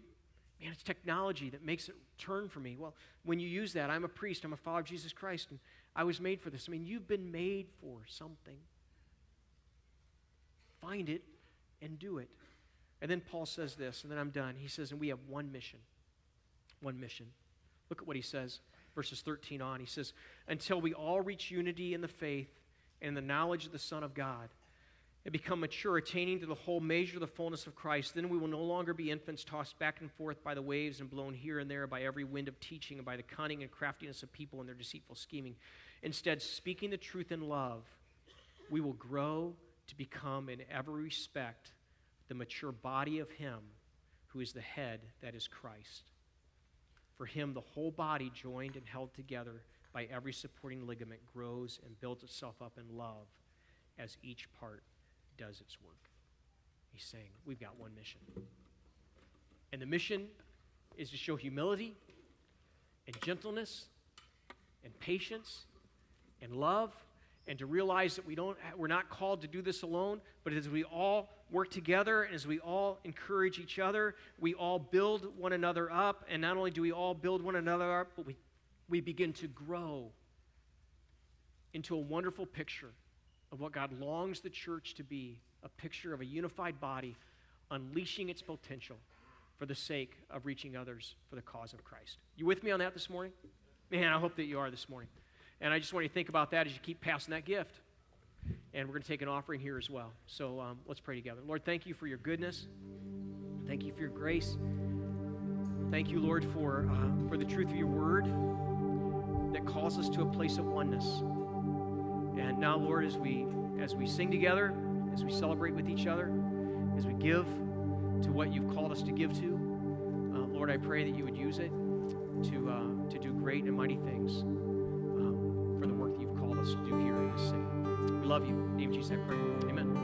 man, it's technology that makes it turn for me. Well, when you use that, I'm a priest, I'm a follower of Jesus Christ, and I was made for this. I mean, you've been made for something. Find it and do it. And then Paul says this, and then I'm done. He says, and we have one mission. One mission. Look at what he says, verses 13 on. He says, until we all reach unity in the faith and the knowledge of the Son of God and become mature, attaining to the whole measure of the fullness of Christ, then we will no longer be infants tossed back and forth by the waves and blown here and there by every wind of teaching and by the cunning and craftiness of people and their deceitful scheming. Instead, speaking the truth in love, we will grow to become, in every respect, the mature body of Him who is the head, that is Christ. For Him, the whole body, joined and held together by every supporting ligament, grows and builds itself up in love as each part does its work. He's saying, We've got one mission. And the mission is to show humility and gentleness and patience and love and to realize that we don't we're not called to do this alone but as we all work together and as we all encourage each other we all build one another up and not only do we all build one another up but we we begin to grow into a wonderful picture of what God longs the church to be a picture of a unified body unleashing its potential for the sake of reaching others for the cause of Christ. You with me on that this morning? Man, I hope that you are this morning. And I just want you to think about that as you keep passing that gift. And we're going to take an offering here as well. So um, let's pray together. Lord, thank you for your goodness. Thank you for your grace. Thank you, Lord, for, uh, for the truth of your word that calls us to a place of oneness. And now, Lord, as we as we sing together, as we celebrate with each other, as we give to what you've called us to give to, uh, Lord, I pray that you would use it to uh, to do great and mighty things us do here in this city. We love you. In name of Jesus, I pray. Amen.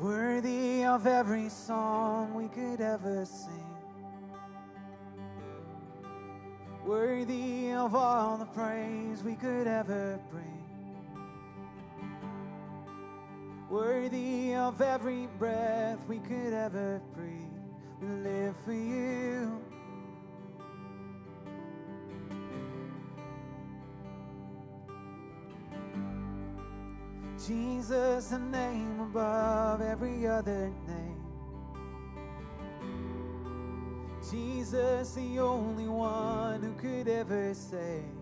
Worthy of every song we could ever sing. Worthy of all the praise we could ever bring. Worthy of every breath we could ever breathe. We live for you. Jesus, the name above every other name. Jesus, the only one who could ever save.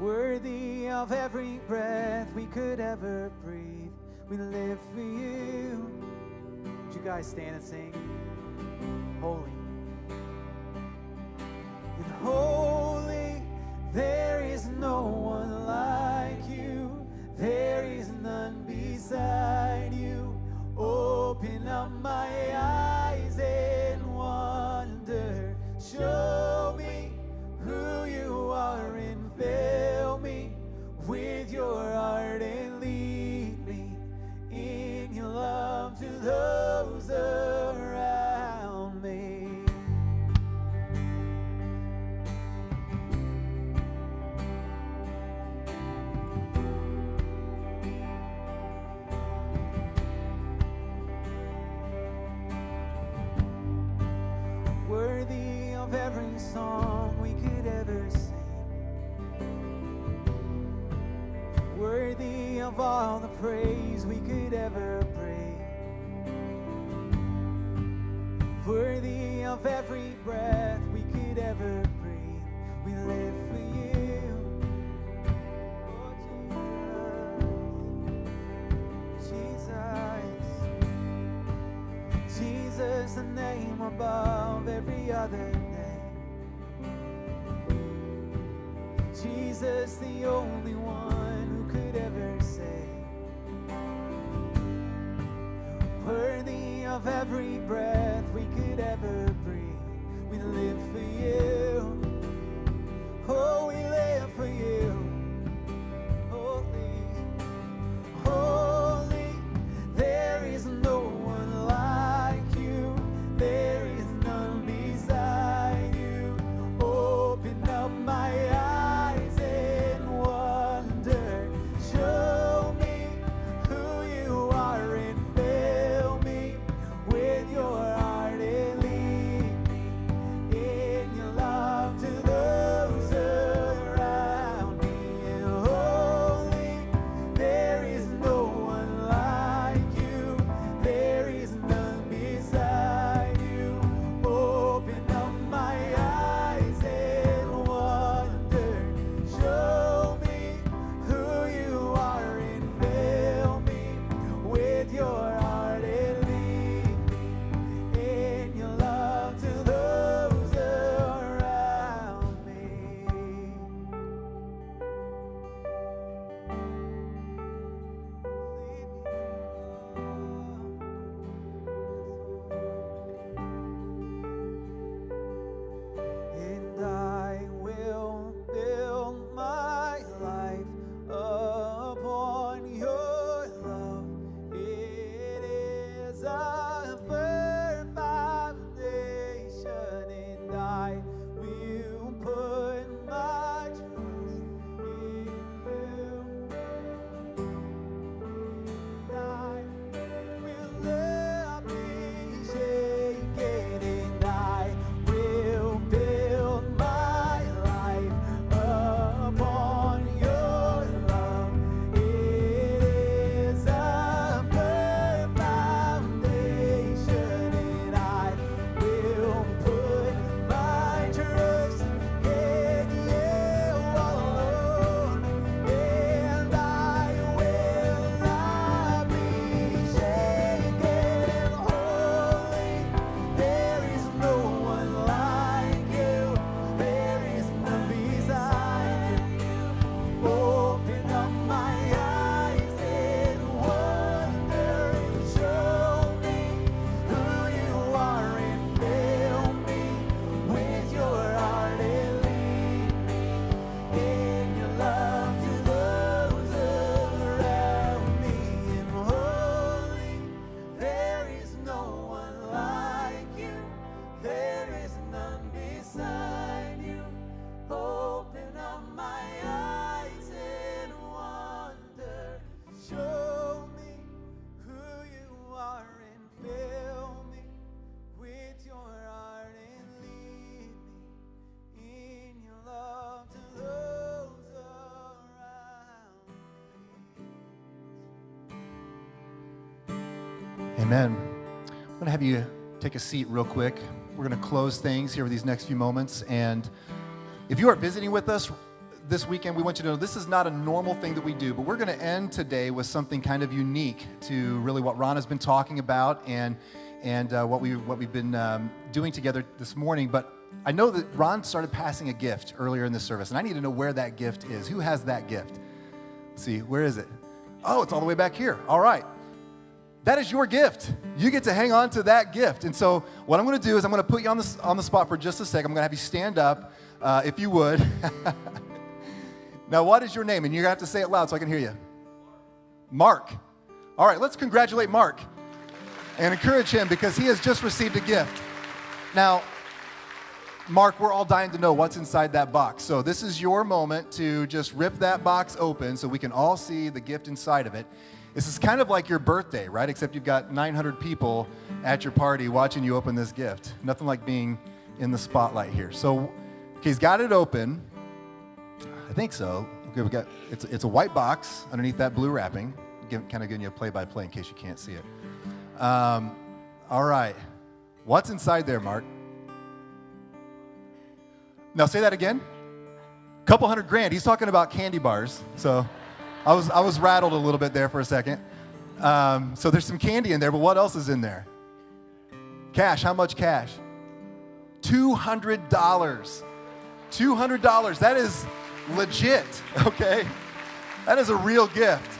Worthy of every breath we could ever breathe. We live for you. Would you guys stand and sing? Holy. And holy, Amen. I'm going to have you take a seat real quick. We're going to close things here with these next few moments. And if you are visiting with us this weekend, we want you to know this is not a normal thing that we do, but we're going to end today with something kind of unique to really what Ron has been talking about and and uh, what we what we've been um, doing together this morning. But I know that Ron started passing a gift earlier in the service, and I need to know where that gift is. Who has that gift? Let's see, where is it? Oh, it's all the way back here. All right. That is your gift. You get to hang on to that gift. And so, what I'm going to do is I'm going to put you on the, on the spot for just a sec. I'm going to have you stand up, uh, if you would. now, what is your name? And you're going to have to say it loud so I can hear you. Mark. All right, let's congratulate Mark and encourage him because he has just received a gift. Now, Mark, we're all dying to know what's inside that box. So, this is your moment to just rip that box open so we can all see the gift inside of it. This is kind of like your birthday, right? Except you've got 900 people at your party watching you open this gift. Nothing like being in the spotlight here. So, okay, he's got it open. I think so. Okay, we got it's, it's a white box underneath that blue wrapping. Give, kind of giving you a play by play in case you can't see it. Um, all right. What's inside there, Mark? Now say that again. Couple hundred grand. He's talking about candy bars. So I was, I was rattled a little bit there for a second. Um, so there's some candy in there, but what else is in there? Cash. How much cash? $200. $200. That is legit, okay? That is a real gift.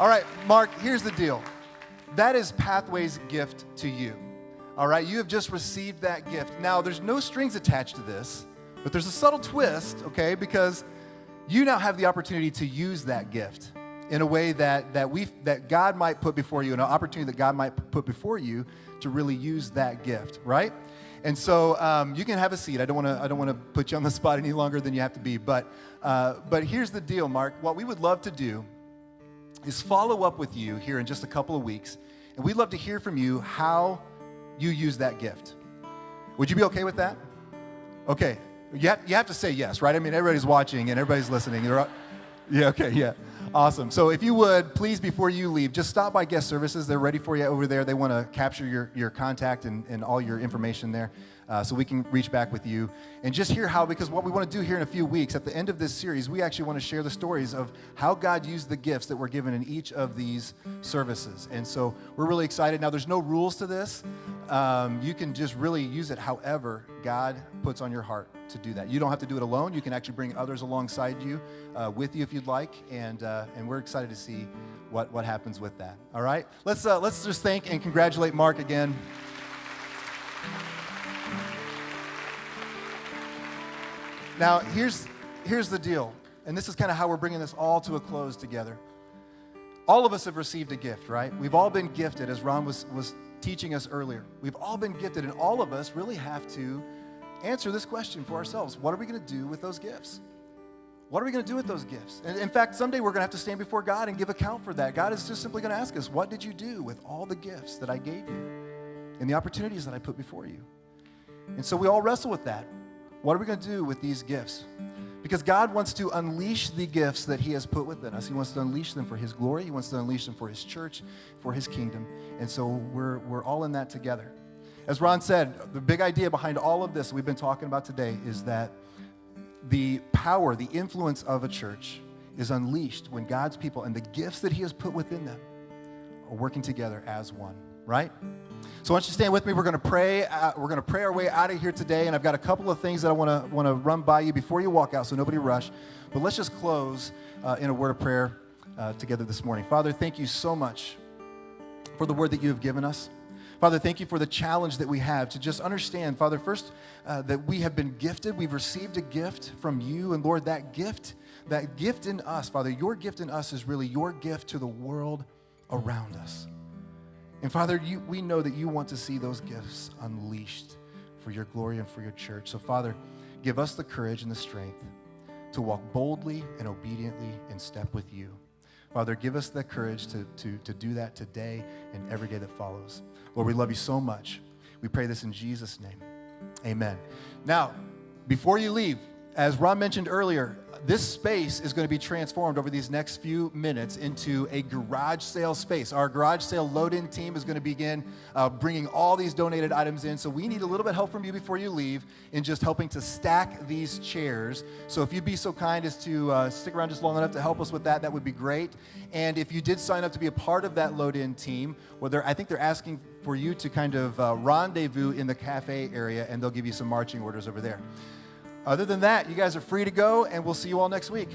All right, Mark, here's the deal. That is Pathway's gift to you. All right, you have just received that gift. Now, there's no strings attached to this, but there's a subtle twist, okay, because you now have the opportunity to use that gift in a way that, that, we that God might put before you, an opportunity that God might put before you to really use that gift, right? And so um, you can have a seat. I don't want to. I don't want to put you on the spot any longer than you have to be. But uh, but here's the deal, Mark. What we would love to do is follow up with you here in just a couple of weeks, and we'd love to hear from you how you use that gift. Would you be okay with that? Okay. You have, you have to say yes, right? I mean, everybody's watching and everybody's listening. Yeah. Okay. Yeah. Awesome. So if you would, please, before you leave, just stop by guest services. They're ready for you over there. They want to capture your, your contact and, and all your information there uh, so we can reach back with you and just hear how, because what we want to do here in a few weeks, at the end of this series, we actually want to share the stories of how God used the gifts that were given in each of these services. And so we're really excited. Now, there's no rules to this. Um, you can just really use it however God puts on your heart to do that. You don't have to do it alone. You can actually bring others alongside you, uh, with you if you'd like. And, uh, and we're excited to see what, what happens with that. All right? Let's, uh, let's just thank and congratulate Mark again. Now, here's, here's the deal, and this is kind of how we're bringing this all to a close together. All of us have received a gift, right? We've all been gifted, as Ron was, was teaching us earlier. We've all been gifted, and all of us really have to answer this question for ourselves What are we going to do with those gifts? What are we going to do with those gifts? And in fact, someday we're going to have to stand before God and give account for that. God is just simply going to ask us, What did you do with all the gifts that I gave you and the opportunities that I put before you? And so we all wrestle with that. What are we going to do with these gifts? Because God wants to unleash the gifts that He has put within us. He wants to unleash them for His glory. He wants to unleash them for His church, for His kingdom. And so we're, we're all in that together. As Ron said, the big idea behind all of this we've been talking about today is that the power, the influence of a church is unleashed when God's people and the gifts that He has put within them are working together as one, right? So, don't you stand with me? We're going to pray. Uh, we're going to pray our way out of here today, and I've got a couple of things that I want to want to run by you before you walk out, so nobody rush. But let's just close uh, in a word of prayer uh, together this morning. Father, thank you so much for the word that you have given us. Father, thank you for the challenge that we have to just understand, Father, first, uh, that we have been gifted. We've received a gift from you. And Lord, that gift, that gift in us, Father, your gift in us is really your gift to the world around us. And Father, you, we know that you want to see those gifts unleashed for your glory and for your church. So, Father, give us the courage and the strength to walk boldly and obediently in step with you. Father, give us the courage to, to, to do that today and every day that follows. Lord, we love you so much. We pray this in Jesus' name. Amen. Now, before you leave, as Ron mentioned earlier, this space is going to be transformed over these next few minutes into a garage sale space. Our garage sale load in team is going to begin uh, bringing all these donated items in. So we need a little bit of help from you before you leave in just helping to stack these chairs. So if you'd be so kind as to uh, stick around just long enough to help us with that, that would be great. And if you did sign up to be a part of that load in team, well, I think they're asking for you to kind of uh, rendezvous in the cafe area, and they'll give you some marching orders over there. Other than that, you guys are free to go, and we'll see you all next week.